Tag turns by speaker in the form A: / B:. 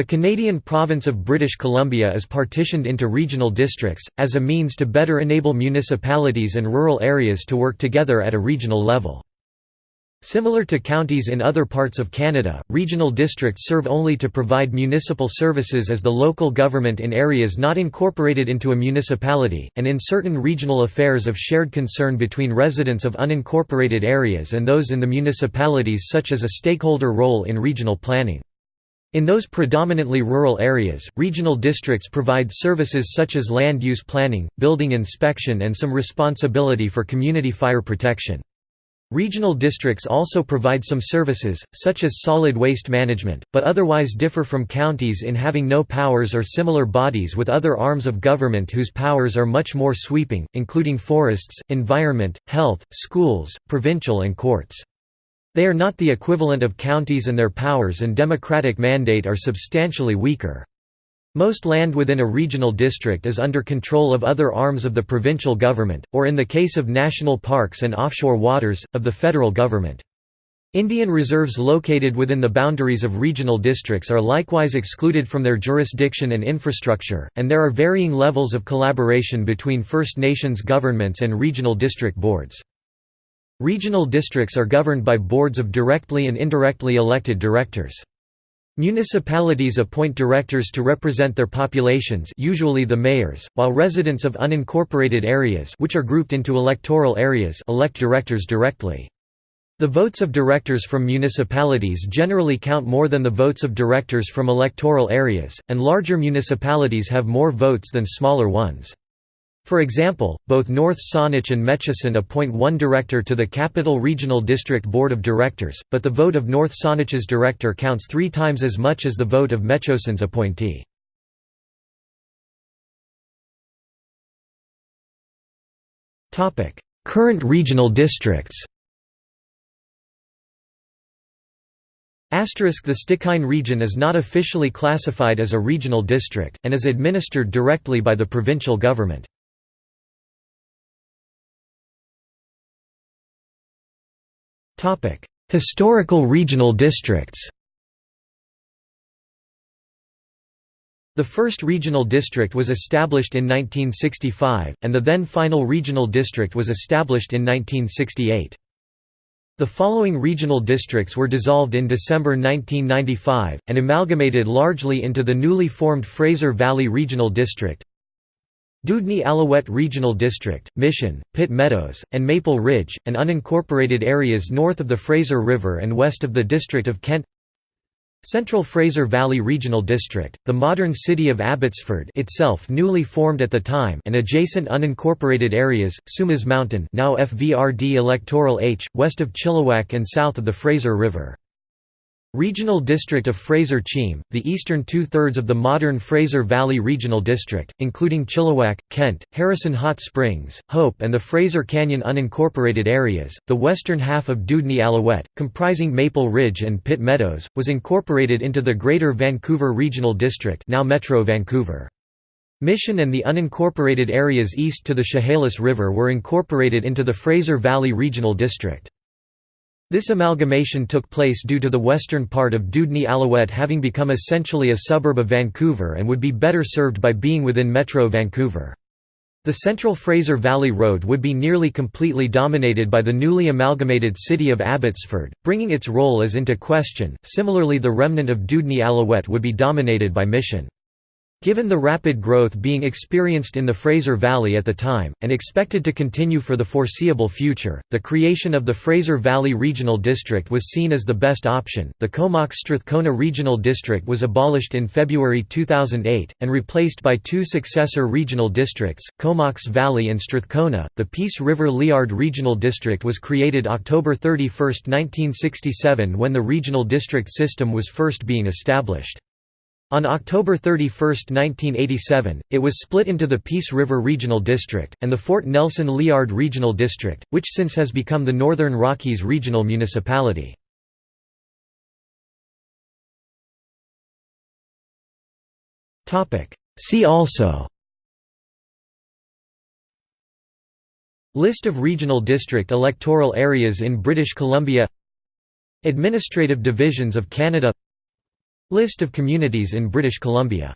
A: The Canadian province of British Columbia is partitioned into regional districts, as a means to better enable municipalities and rural areas to work together at a regional level. Similar to counties in other parts of Canada, regional districts serve only to provide municipal services as the local government in areas not incorporated into a municipality, and in certain regional affairs of shared concern between residents of unincorporated areas and those in the municipalities such as a stakeholder role in regional planning. In those predominantly rural areas, regional districts provide services such as land use planning, building inspection and some responsibility for community fire protection. Regional districts also provide some services, such as solid waste management, but otherwise differ from counties in having no powers or similar bodies with other arms of government whose powers are much more sweeping, including forests, environment, health, schools, provincial and courts. They are not the equivalent of counties and their powers and democratic mandate are substantially weaker. Most land within a regional district is under control of other arms of the provincial government, or in the case of national parks and offshore waters, of the federal government. Indian reserves located within the boundaries of regional districts are likewise excluded from their jurisdiction and infrastructure, and there are varying levels of collaboration between First Nations governments and regional district boards. Regional districts are governed by boards of directly and indirectly elected directors. Municipalities appoint directors to represent their populations usually the mayors, while residents of unincorporated areas which are grouped into electoral areas elect directors directly. The votes of directors from municipalities generally count more than the votes of directors from electoral areas, and larger municipalities have more votes than smaller ones. For example, both North Saanich and Metchosin appoint one director to the Capital Regional District Board of Directors, but the vote of North Saanich's director counts three times as much as the vote of Metchosin's appointee. Current regional districts Asterisk The Stikine region is not officially classified as a regional district, and is administered directly by the provincial government. Historical regional districts The first regional district was established in 1965, and the then final regional district was established in 1968. The following regional districts were dissolved in December 1995, and amalgamated largely into the newly formed Fraser Valley Regional District Dewdney Alouette Regional District, Mission, Pitt Meadows, and Maple Ridge, and unincorporated areas north of the Fraser River and west of the District of Kent Central Fraser Valley Regional District, the modern city of Abbotsford itself newly formed at the time and adjacent unincorporated areas, Sumas Mountain now FVRD electoral H, west of Chilliwack and south of the Fraser River. Regional District of Fraser-Cheam, the eastern two-thirds of the modern Fraser Valley Regional District, including Chilliwack, Kent, Harrison Hot Springs, Hope and the Fraser Canyon unincorporated areas, the western half of Dewdney Alouette, comprising Maple Ridge and Pitt Meadows, was incorporated into the Greater Vancouver Regional District now Metro Vancouver. Mission and the unincorporated areas east to the Chehalis River were incorporated into the Fraser Valley Regional District. This amalgamation took place due to the western part of Dewdney Alouette having become essentially a suburb of Vancouver and would be better served by being within Metro Vancouver. The central Fraser Valley Road would be nearly completely dominated by the newly amalgamated city of Abbotsford, bringing its role as into question. Similarly, the remnant of Dewdney Alouette would be dominated by Mission. Given the rapid growth being experienced in the Fraser Valley at the time, and expected to continue for the foreseeable future, the creation of the Fraser Valley Regional District was seen as the best option. The Comox Strathcona Regional District was abolished in February 2008, and replaced by two successor regional districts, Comox Valley and Strathcona. The Peace River Liard Regional District was created October 31, 1967 when the regional district system was first being established. On October 31, 1987, it was split into the Peace River Regional District, and the Fort Nelson Liard Regional District, which since has become the Northern Rockies Regional Municipality. See also List of regional district electoral areas in British Columbia Administrative divisions of Canada List of communities in British Columbia